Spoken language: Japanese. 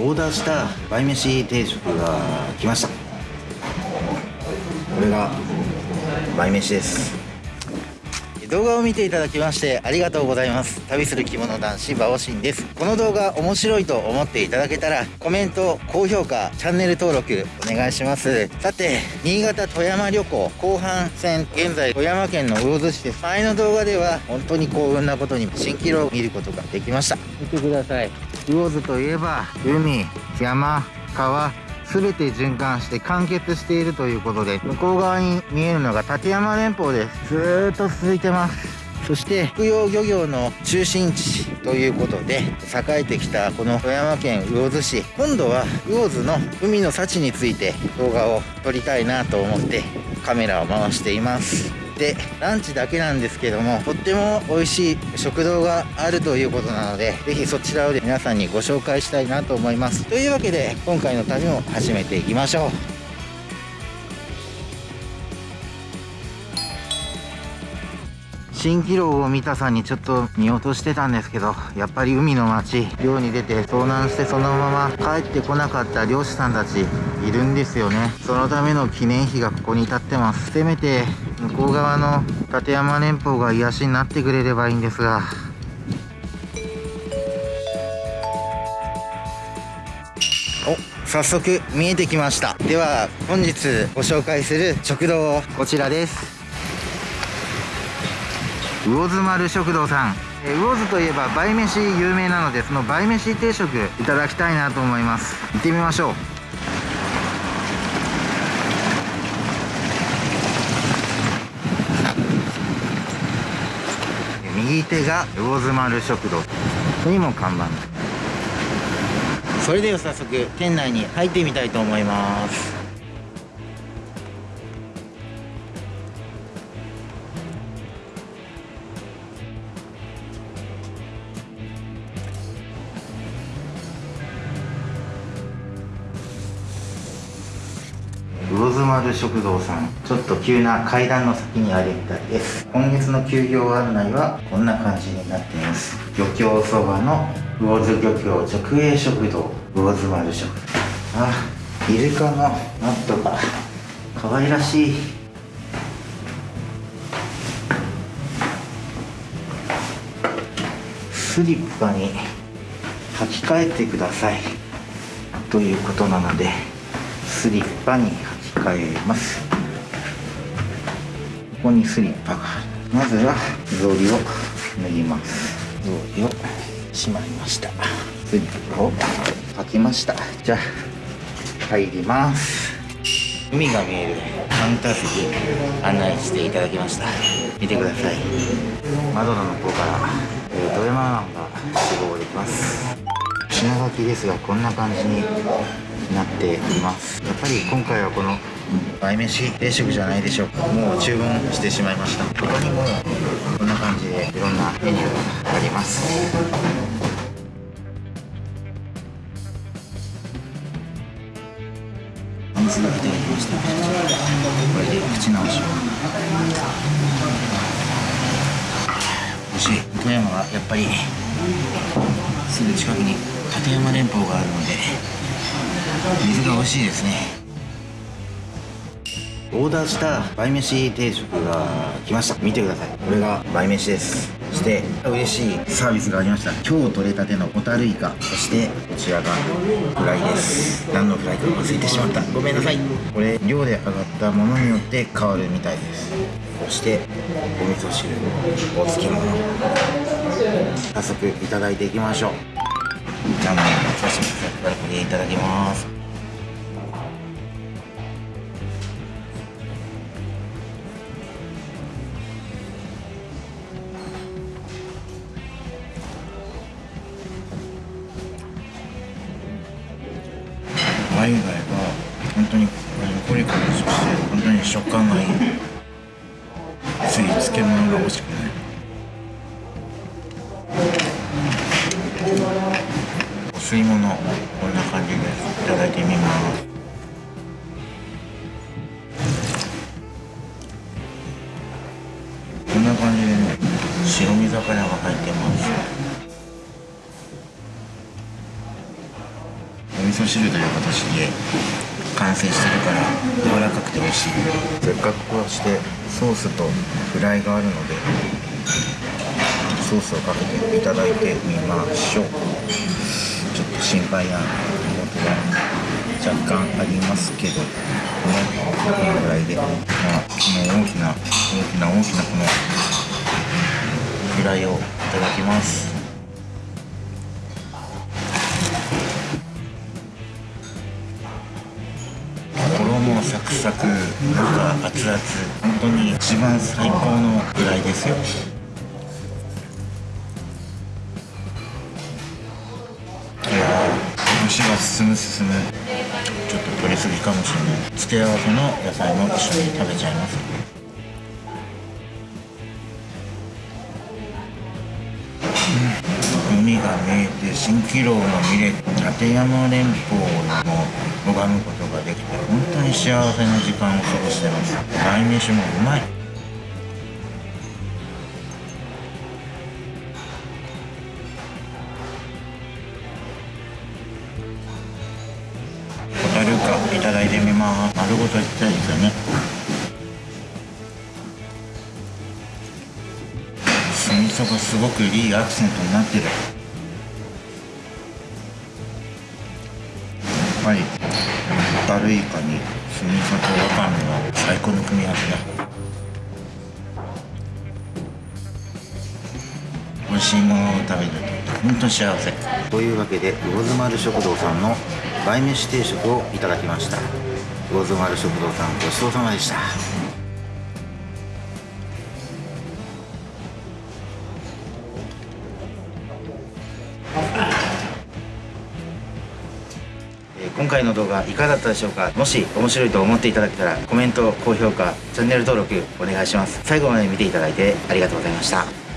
オーダーした倍飯定食が来ました。これが倍飯です。動画を見ていただきましてありがとうございます。旅する着物男子バオシンです。この動画面白いと思っていただけたらコメント高評価チャンネル登録お願いします。さて新潟富山旅行後半戦。現在富山県の魚津市です。前の動画では本当に幸運なことに蜃気楼を見ることができました。見てください。魚津といえば海山川。全て循環して完結しているということで向こう側に見えるのが立山連峰です。ずーっと続いてます。そして福養漁業の中心地ということで栄えてきたこの富山県魚津市。今度は魚津の海の幸について動画を撮りたいなと思ってカメラを回しています。でランチだけなんですけどもとっても美味しい食堂があるということなので是非そちらを皆さんにご紹介したいなと思います。というわけで今回の旅も始めていきましょう。蜃気楼を見たさにちょっと見落としてたんですけどやっぱり海の町漁に出て遭難してそのまま帰ってこなかった漁師さんたちいるんですよね。そのための記念碑がここに立ってます。せめて向こう側の立山連峰が癒しになってくれればいいんですが。お早速見えてきました。では本日ご紹介する食堂こちらです。魚津丸食堂さん。魚津といえば倍飯有名なのでその倍飯定食いただきたいなと思います。行ってみましょう。手が魚津丸食堂にも看板それでは早速店内に入ってみたいと思います。魚津丸食堂さんちょっと急な階段の先にあるみたいです。今月の休業案内はこんな感じになっています。漁協そばの魚津漁協直営食堂魚津丸食堂。あイルカのマットが可愛らしい。スリッパに履き替えてください。ということなのでスリッパに履替えます。ここにスリッパがまずは草履を脱ぎます。草履をしまいました。スリッパを履きました。じゃあ入ります。海が見えるカウンター席案内していただきました。見てください。窓の向こうから、えー、富山湾が志望できます。品書きですがこんな感じになっています。やっぱり今回はこの倍飯定食じゃないでしょうか。もう注文してしまいました。他にもこんな感じでいろんなメニューがあります。水がいしたこれで口直しを。美味しい。富山はやっぱりすぐ近くに立山連峰があるので水が美味しいですね。オーダーした倍飯定食が来ました。見てください。これが倍飯です。そして嬉しいサービスがありました。今日取れたてのホタルイカそしてこちらがフライです。何のフライか忘れてしまった。ごめんなさい。これ量で上がったものによって変わるみたいです。そしてお味噌汁お漬物。早速いただいていきましょう。じゃあもう刺身これいただきます。食感がいいつい漬物が欲しくない。お吸い物こんな感じですいただいてみます。こんな感じでね白身魚が入ってます。お味噌汁という形で成してるから柔らかくて美味しい。せっかくこうしてソースとフライがあるのでソースをかけていただいてみましょう。ちょっと心配なことが若干ありますけどこのぐらいで、まあ、この大きな大きな大きなこのフライをいただきます。衣サクサク中熱々。本当に一番最高のフライですよ。いやー虫が進む進む。ちょっと取りすぎかもしれない。付け合わせの野菜も一緒に食べちゃいます。海が見えて蜃気楼も見れて立山連峰も拝むことができて本当に幸せな時間を過ごしてます。鯛めしもうまい。ホタルカいただいてみます。丸ごといきたいですよね。酢味噌がすごくいいアクセントになってる。やっぱりルイカに酢味噌とわかめは最高の組み合わせだ。美味しいものを食べると本当幸せ。というわけで魚津丸食堂さんの梅飯定食をいただきました。魚津丸食堂さんごちそうさまでした。今回の動画いかがだったでしょうか？もし面白いと思っていただけたらコメント高評価チャンネル登録お願いします。最後まで見ていただいてありがとうございました。